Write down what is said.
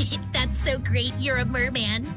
That's so great, you're a merman.